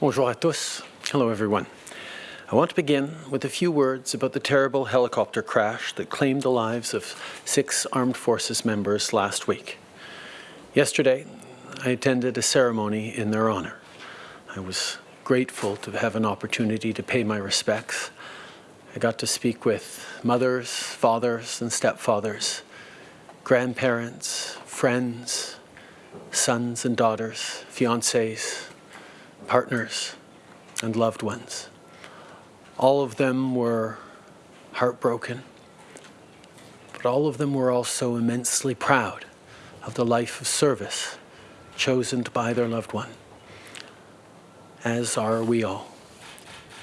Bonjour à tous. Hello, everyone. I want to begin with a few words about the terrible helicopter crash that claimed the lives of six Armed Forces members last week. Yesterday, I attended a ceremony in their honour. I was grateful to have an opportunity to pay my respects. I got to speak with mothers, fathers, and stepfathers, grandparents, friends, sons and daughters, fiancés, partners, and loved ones. All of them were heartbroken, but all of them were also immensely proud of the life of service chosen by their loved one, as are we all.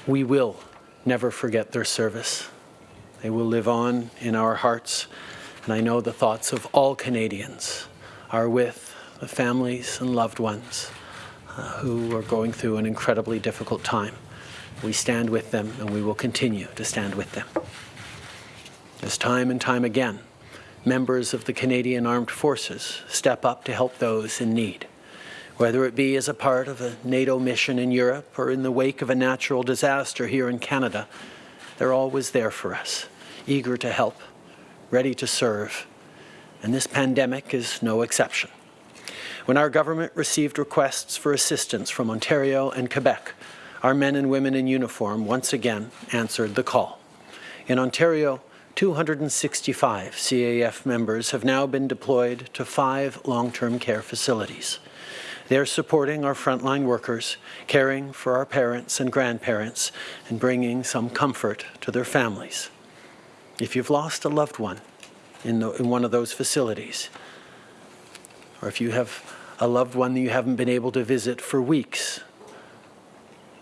We will never forget their service. They will live on in our hearts, and I know the thoughts of all Canadians are with the families and loved ones who are going through an incredibly difficult time. We stand with them and we will continue to stand with them. As time and time again, members of the Canadian Armed Forces step up to help those in need, whether it be as a part of a NATO mission in Europe or in the wake of a natural disaster here in Canada, they're always there for us, eager to help, ready to serve, and this pandemic is no exception. When our government received requests for assistance from Ontario and Quebec, our men and women in uniform once again answered the call. In Ontario, 265 CAF members have now been deployed to five long-term care facilities. They're supporting our frontline workers, caring for our parents and grandparents, and bringing some comfort to their families. If you've lost a loved one in, the, in one of those facilities, or if you have a loved one that you haven't been able to visit for weeks,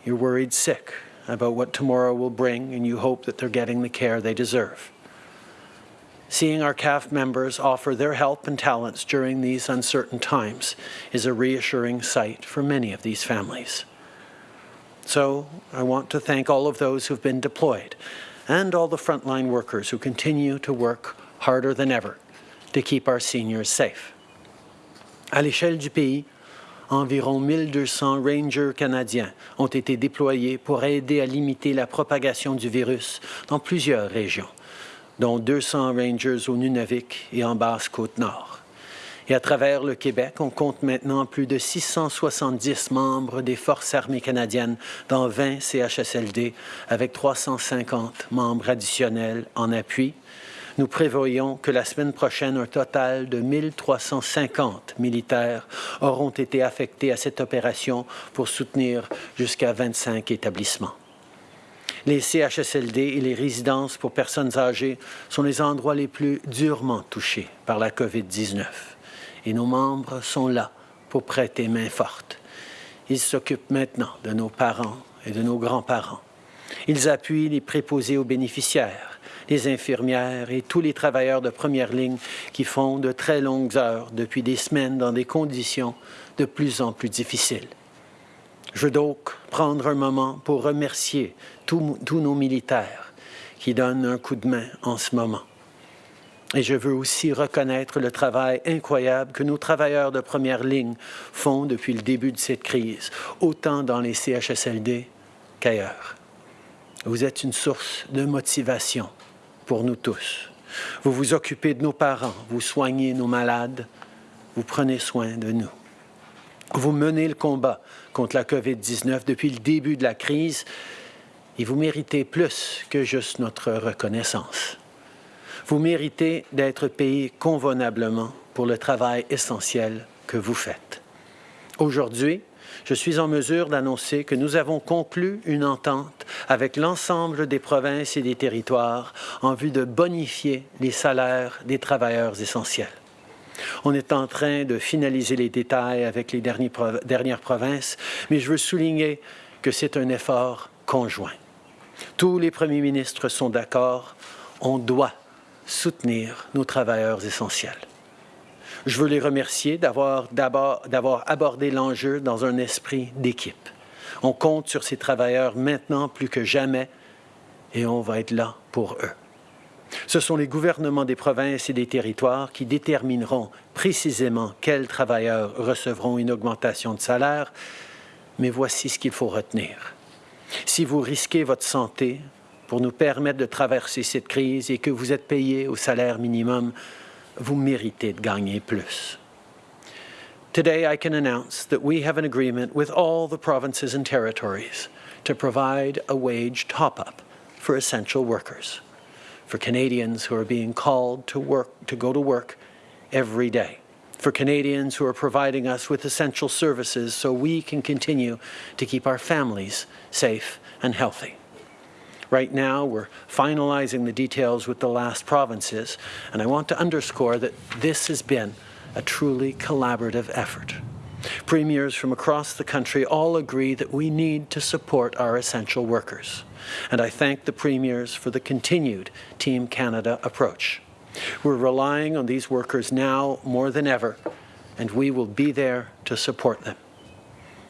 you're worried sick about what tomorrow will bring and you hope that they're getting the care they deserve. Seeing our CAF members offer their help and talents during these uncertain times is a reassuring sight for many of these families. So I want to thank all of those who've been deployed and all the frontline workers who continue to work harder than ever to keep our seniors safe. À l'échelle du pays, environ 1200 rangers canadiens ont été déployés pour aider à limiter la propagation du virus dans plusieurs régions, dont 200 rangers au Nunavik et en Basse-Côte-Nord. Et à travers le Québec, on compte maintenant plus de 670 membres des Forces armées canadiennes dans 20 CHSLD, avec 350 membres additionnels en appui, nous prévoyons que la semaine prochaine, un total de 1350 militaires auront été affectés à cette opération pour soutenir jusqu'à 25 établissements. Les CHSLD et les résidences pour personnes âgées sont les endroits les plus durement touchés par la COVID-19. Et nos membres sont là pour prêter main forte. Ils s'occupent maintenant de nos parents et de nos grands-parents. Ils appuient les préposés aux bénéficiaires les infirmières et tous les travailleurs de première ligne qui font de très longues heures depuis des semaines dans des conditions de plus en plus difficiles. Je veux donc prendre un moment pour remercier tous, nos militaires qui donnent un coup de main en ce moment. Et je veux aussi reconnaître le travail incroyable que nos travailleurs de première ligne font depuis le début de cette crise, autant dans les CHSLD qu'ailleurs. Vous êtes une source de motivation pour nous tous. Vous vous occupez de nos parents, vous soignez nos malades, vous prenez soin de nous. Vous menez le combat contre la COVID-19 depuis le début de la crise et vous méritez plus que juste notre reconnaissance. Vous méritez d'être payé convenablement pour le travail essentiel que vous faites. Aujourd'hui, je suis en mesure d'annoncer que nous avons conclu une entente avec l'ensemble des provinces et des territoires en vue de bonifier les salaires des travailleurs essentiels. On est en train de finaliser les détails avec les dernières provinces, mais je veux souligner que c'est un effort conjoint. Tous les premiers ministres sont d'accord, on doit soutenir nos travailleurs essentiels. Je veux les remercier d'avoir abordé l'enjeu dans un esprit d'équipe. On compte sur ces travailleurs maintenant plus que jamais et on va être là pour eux. Ce sont les gouvernements des provinces et des territoires qui détermineront précisément quels travailleurs recevront une augmentation de salaire, Mais voici ce qu'il faut retenir. Si vous risquez votre santé pour nous permettre de traverser cette crise et que vous êtes payé au salaire minimum, vous méritez de gagner plus. Today, I can announce that we have an agreement with all the provinces and territories to provide a wage top-up for essential workers, for Canadians who are being called to work to go to work every day, for Canadians who are providing us with essential services so we can continue to keep our families safe and healthy. Right now, we're finalizing the details with the last provinces, and I want to underscore that this has been a truly collaborative effort. Premiers from across the country all agree that we need to support our essential workers, and I thank the Premiers for the continued Team Canada approach. We're relying on these workers now more than ever, and we will be there to support them.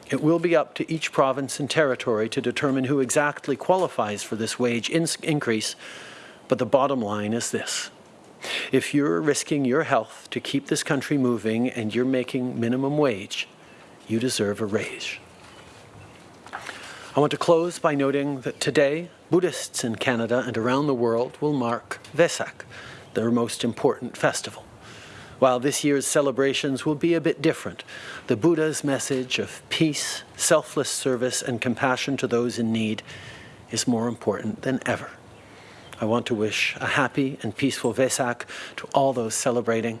It will be up to each province and territory to determine who exactly qualifies for this wage in increase, but the bottom line is this. If you're risking your health to keep this country moving and you're making minimum wage, you deserve a raise. I want to close by noting that today, Buddhists in Canada and around the world will mark Vesak, their most important festival. While this year's celebrations will be a bit different, the Buddha's message of peace, selfless service, and compassion to those in need is more important than ever. I want to wish a happy and peaceful Vesak to all those celebrating